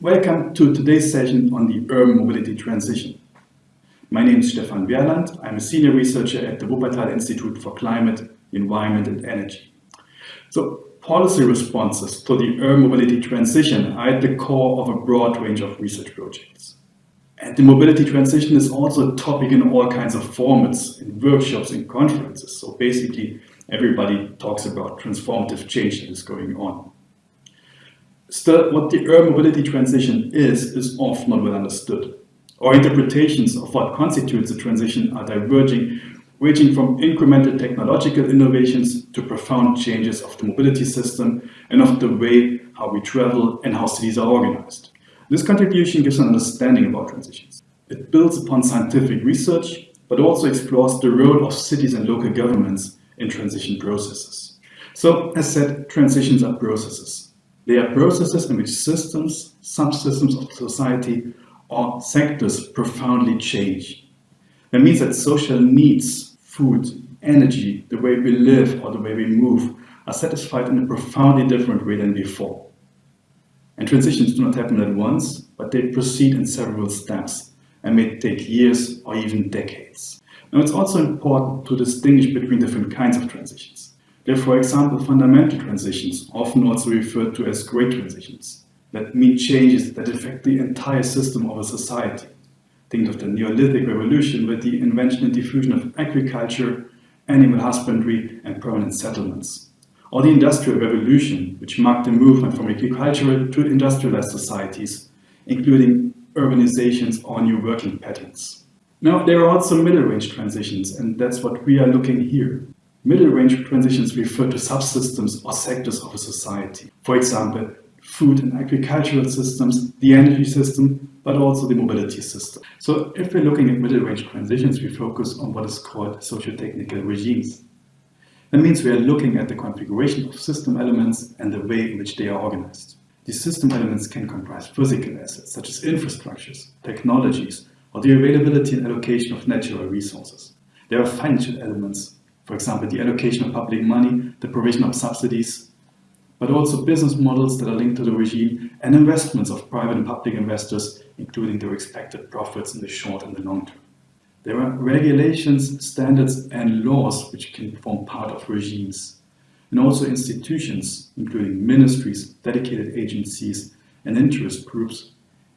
Welcome to today's session on the urban mobility transition. My name is Stefan Werland. I'm a senior researcher at the Wuppertal Institute for Climate, Environment and Energy. So policy responses to the urban mobility transition are at the core of a broad range of research projects. And the mobility transition is also a topic in all kinds of formats, in workshops and conferences. So basically everybody talks about transformative change that is going on. Still, what the urban mobility transition is, is often not well understood. Our interpretations of what constitutes a transition are diverging, ranging from incremental technological innovations to profound changes of the mobility system and of the way how we travel and how cities are organized. This contribution gives an understanding about transitions. It builds upon scientific research, but also explores the role of cities and local governments in transition processes. So, as said, transitions are processes. They are processes in which systems, subsystems of society or sectors profoundly change. That means that social needs, food, energy, the way we live or the way we move are satisfied in a profoundly different way than before. And transitions do not happen at once, but they proceed in several steps and may take years or even decades. Now it's also important to distinguish between different kinds of transitions. There are, for example, fundamental transitions, often also referred to as great transitions, that mean changes that affect the entire system of a society. Think of the Neolithic revolution with the invention and diffusion of agriculture, animal husbandry and permanent settlements. Or the Industrial Revolution, which marked the movement from agricultural to industrialized societies, including urbanizations or new working patterns. Now, there are also middle-range transitions, and that's what we are looking here. Middle-range transitions refer to subsystems or sectors of a society. For example, food and agricultural systems, the energy system, but also the mobility system. So if we're looking at middle-range transitions, we focus on what is called socio-technical regimes. That means we are looking at the configuration of system elements and the way in which they are organized. These system elements can comprise physical assets, such as infrastructures, technologies, or the availability and allocation of natural resources. There are financial elements, for example, the allocation of public money, the provision of subsidies, but also business models that are linked to the regime and investments of private and public investors, including their expected profits in the short and the long term. There are regulations, standards and laws which can form part of regimes, and also institutions, including ministries, dedicated agencies and interest groups,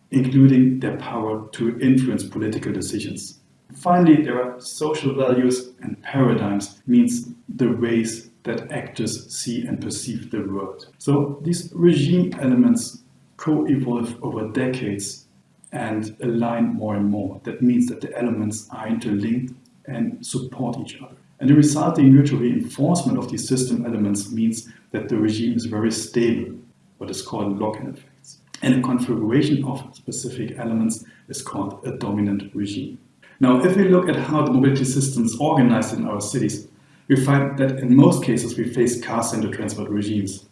including their power to influence political decisions. Finally, there are social values and paradigms, means the ways that actors see and perceive the world. So these regime elements co-evolve over decades and align more and more. That means that the elements are interlinked and support each other. And the resulting mutual reinforcement of these system elements means that the regime is very stable, what is called lock-in effects. And a configuration of specific elements is called a dominant regime. Now, if we look at how the mobility system is organized in our cities, we find that in most cases we face car-centered transport regimes.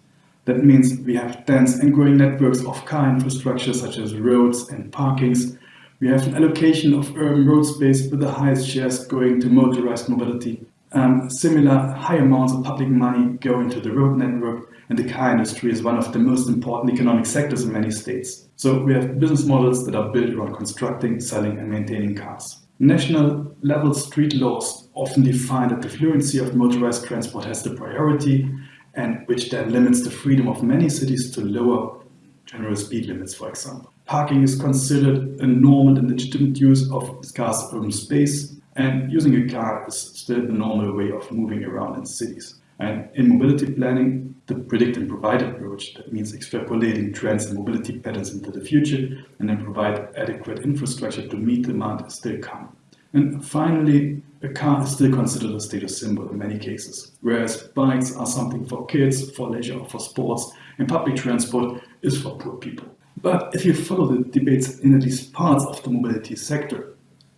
That means we have dense and growing networks of car infrastructure such as roads and parkings. We have an allocation of urban road space with the highest shares going to motorized mobility. Um, similar high amounts of public money go into the road network and the car industry is one of the most important economic sectors in many states. So we have business models that are built around constructing, selling and maintaining cars. National level street laws often define that the fluency of motorized transport has the priority and which then limits the freedom of many cities to lower general speed limits, for example. Parking is considered a normal and legitimate use of scarce urban space and using a car is still the normal way of moving around in cities. And in mobility planning, the predict and provide approach, that means extrapolating trends and mobility patterns into the future and then provide adequate infrastructure to meet demand is still common. And finally, a car is still considered a status symbol in many cases, whereas bikes are something for kids, for leisure, or for sports, and public transport is for poor people. But if you follow the debates in at least parts of the mobility sector,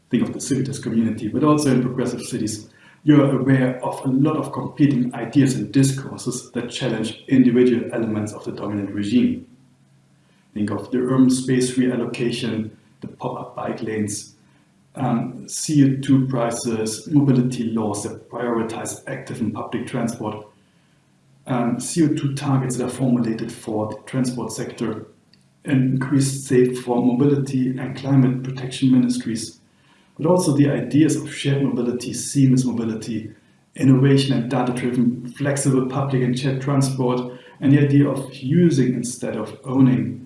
think of the CIVITAS community, but also in progressive cities, you're aware of a lot of competing ideas and discourses that challenge individual elements of the dominant regime. Think of the urban space reallocation, the pop-up bike lanes, um, CO2 prices, mobility laws that prioritize active and public transport, um, CO2 targets that are formulated for the transport sector, and increased safe for mobility and climate protection ministries, but also the ideas of shared mobility, seamless mobility, innovation and data-driven flexible public and shared transport, and the idea of using instead of owning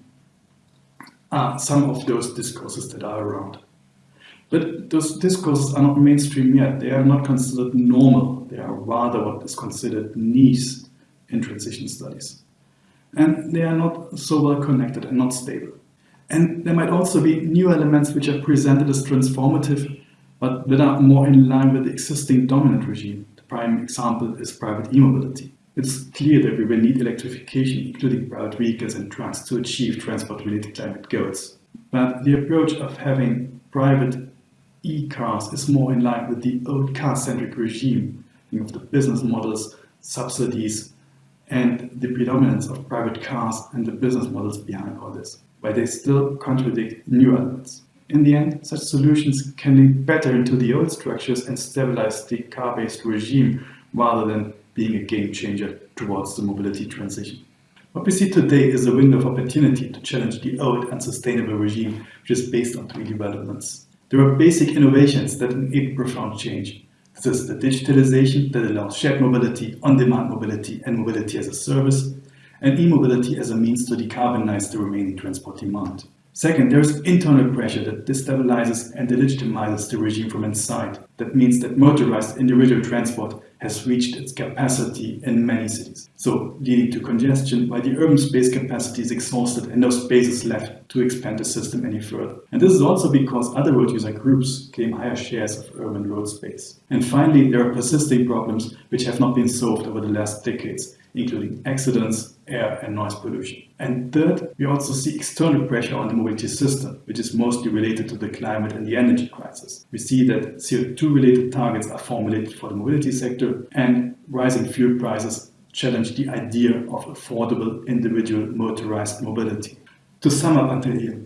are some of those discourses that are around. But those discourses are not mainstream yet. They are not considered normal. They are rather what is considered niche in transition studies. And they are not so well connected and not stable. And there might also be new elements which are presented as transformative, but that are more in line with the existing dominant regime. The prime example is private e-mobility. It's clear that we will need electrification, including private vehicles and trucks, to achieve transport-related climate goals. But the approach of having private e-cars is more in line with the old car-centric regime of the business models, subsidies, and the predominance of private cars and the business models behind all this, but they still contradict new elements. In the end, such solutions can link better into the old structures and stabilize the car-based regime rather than being a game changer towards the mobility transition. What we see today is a window of opportunity to challenge the old and unsustainable regime which is based on three developments. There are basic innovations that enable profound change. This is the digitalization that allows shared mobility, on-demand mobility and mobility as a service, and e-mobility as a means to decarbonize the remaining transport demand. Second, there is internal pressure that destabilizes and delegitimizes the regime from inside. That means that motorized individual transport has reached its capacity in many cities, so leading to congestion while the urban space capacity is exhausted and no space is left to expand the system any further. And this is also because other road user groups claim higher shares of urban road space. And finally, there are persisting problems which have not been solved over the last decades, including accidents, air and noise pollution. And third, we also see external pressure on the mobility system, which is mostly related to the climate and the energy crisis. We see that CO2 related targets are formulated for the mobility sector and rising fuel prices challenge the idea of affordable individual motorized mobility. To sum up until here,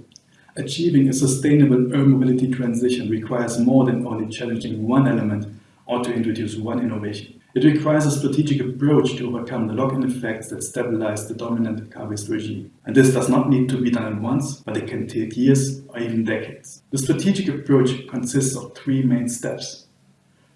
achieving a sustainable urban mobility transition requires more than only challenging one element or to introduce one innovation. It requires a strategic approach to overcome the lock-in effects that stabilize the dominant car-based regime. And this does not need to be done at once, but it can take years or even decades. The strategic approach consists of three main steps.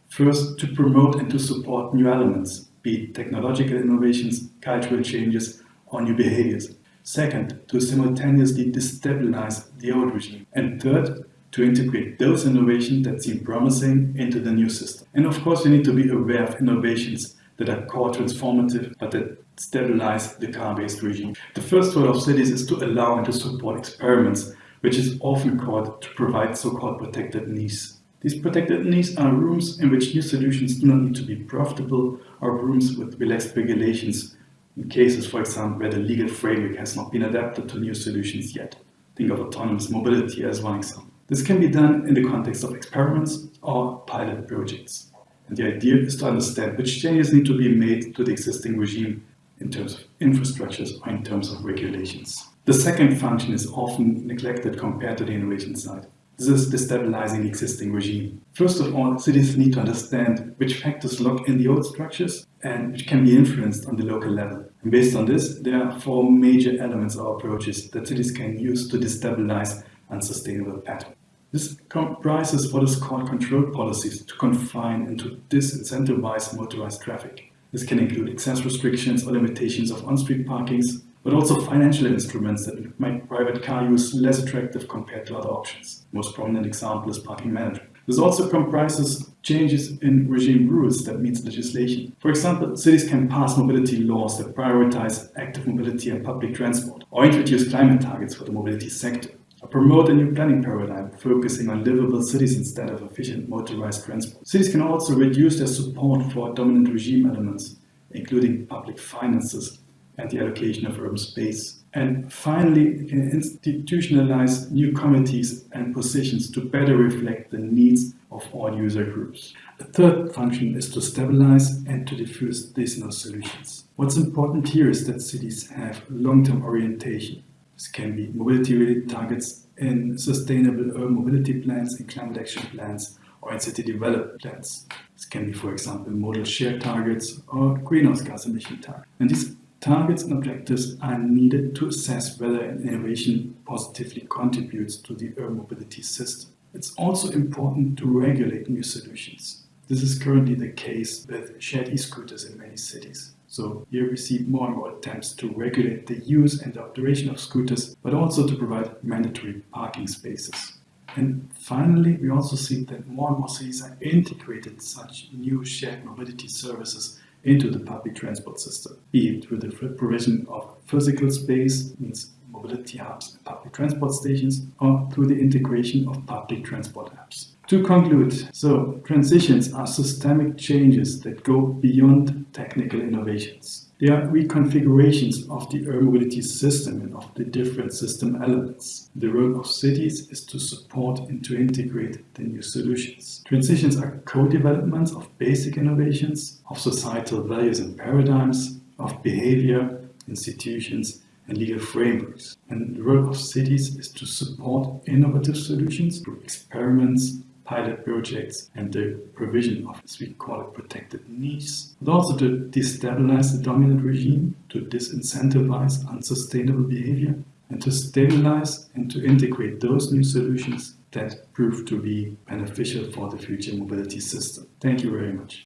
First, to promote and to support new elements, be it technological innovations, cultural changes, or new behaviors. Second, to simultaneously destabilize the old regime. And third, to integrate those innovations that seem promising into the new system. And of course, we need to be aware of innovations that are core transformative, but that stabilize the car-based regime. The first role of cities is to allow and to support experiments, which is often called to provide so-called protected niches. These protected niches are rooms in which new solutions do not need to be profitable or rooms with relaxed regulations in cases, for example, where the legal framework has not been adapted to new solutions yet. Think of autonomous mobility as one example. This can be done in the context of experiments or pilot projects. And the idea is to understand which changes need to be made to the existing regime in terms of infrastructures or in terms of regulations. The second function is often neglected compared to the innovation side. This is destabilizing the existing regime. First of all, cities need to understand which factors lock in the old structures and which can be influenced on the local level. And based on this, there are four major elements or approaches that cities can use to destabilize unsustainable pattern. This comprises what is called control policies to confine and to disincentivize motorized traffic. This can include access restrictions or limitations of on-street parkings, but also financial instruments that make private car use less attractive compared to other options. Most prominent example is parking management. This also comprises changes in regime rules that means legislation. For example, cities can pass mobility laws that prioritize active mobility and public transport, or introduce climate targets for the mobility sector promote a new planning paradigm focusing on livable cities instead of efficient motorized transport. Cities can also reduce their support for dominant regime elements, including public finances and the allocation of urban space. And finally, we can institutionalize new committees and positions to better reflect the needs of all user groups. The third function is to stabilize and to diffuse new solutions. What's important here is that cities have long-term orientation this can be mobility-related targets in sustainable urban mobility plans, in climate action plans, or in city development plans. This can be, for example, modal share targets or greenhouse gas emission targets. And these Targets and objectives are needed to assess whether an innovation positively contributes to the urban mobility system. It's also important to regulate new solutions. This is currently the case with shared e-scooters in many cities. So here we see more and more attempts to regulate the use and the operation of scooters, but also to provide mandatory parking spaces. And finally, we also see that more and more cities are integrated such new shared mobility services into the public transport system, be it through the provision of physical space, means mobility hubs and public transport stations, or through the integration of public transport apps. To conclude, so transitions are systemic changes that go beyond technical innovations. They are reconfigurations of the urban mobility system and of the different system elements. The role of cities is to support and to integrate the new solutions. Transitions are co-developments of basic innovations, of societal values and paradigms, of behavior, institutions, and legal frameworks. And the role of cities is to support innovative solutions through experiments, pilot projects and the provision of, as we call it, protected niches, but also to destabilize the dominant regime, to disincentivize unsustainable behavior, and to stabilize and to integrate those new solutions that prove to be beneficial for the future mobility system. Thank you very much.